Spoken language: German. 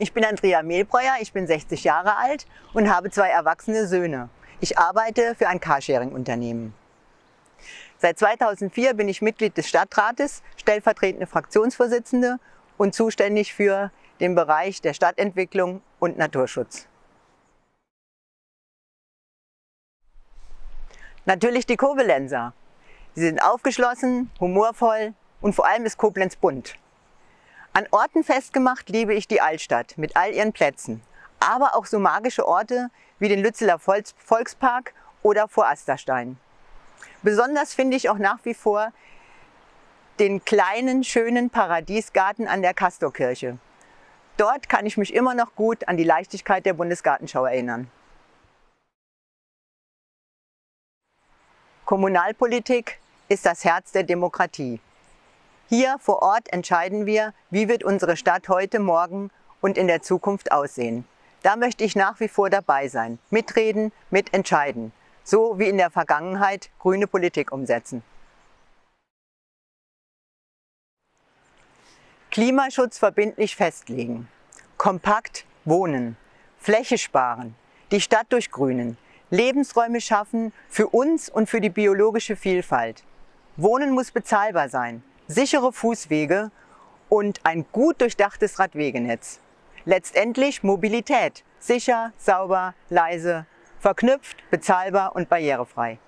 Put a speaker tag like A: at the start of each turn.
A: Ich bin Andrea Mehlbreuer, ich bin 60 Jahre alt und habe zwei erwachsene Söhne. Ich arbeite für ein Carsharing-Unternehmen. Seit 2004 bin ich Mitglied des Stadtrates, stellvertretende Fraktionsvorsitzende und zuständig für den Bereich der Stadtentwicklung und Naturschutz. Natürlich die Koblenzer. Sie sind aufgeschlossen, humorvoll und vor allem ist Koblenz bunt. An Orten festgemacht liebe ich die Altstadt mit all ihren Plätzen, aber auch so magische Orte wie den Lützeler Volkspark oder vor Asterstein. Besonders finde ich auch nach wie vor den kleinen, schönen Paradiesgarten an der Kastorkirche. Dort kann ich mich immer noch gut an die Leichtigkeit der Bundesgartenschau erinnern. Kommunalpolitik ist das Herz der Demokratie. Hier vor Ort entscheiden wir, wie wird unsere Stadt heute, morgen und in der Zukunft aussehen. Da möchte ich nach wie vor dabei sein, mitreden, mitentscheiden, so wie in der Vergangenheit grüne Politik umsetzen. Klimaschutz verbindlich festlegen, kompakt wohnen, Fläche sparen, die Stadt durchgrünen, Lebensräume schaffen für uns und für die biologische Vielfalt. Wohnen muss bezahlbar sein, sichere Fußwege und ein gut durchdachtes Radwegenetz. Letztendlich Mobilität, sicher, sauber, leise, verknüpft, bezahlbar und barrierefrei.